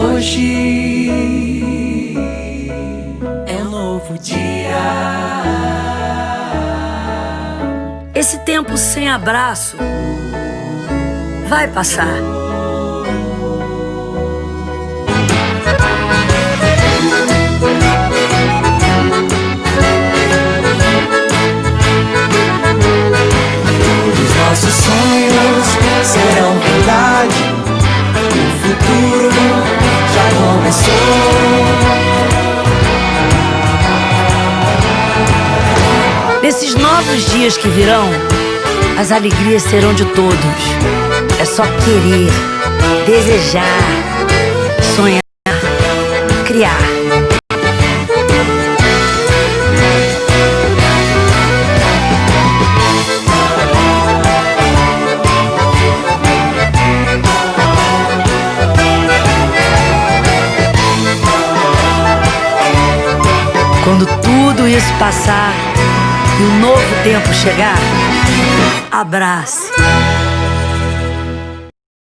Hoje é um novo dia. Esse tempo sem abraço vai passar. Os nossos sonhos serão Nesses novos dias que virão, as alegrias serão de todos. É só querer, desejar, Quando tudo isso passar e o novo tempo chegar, abrace.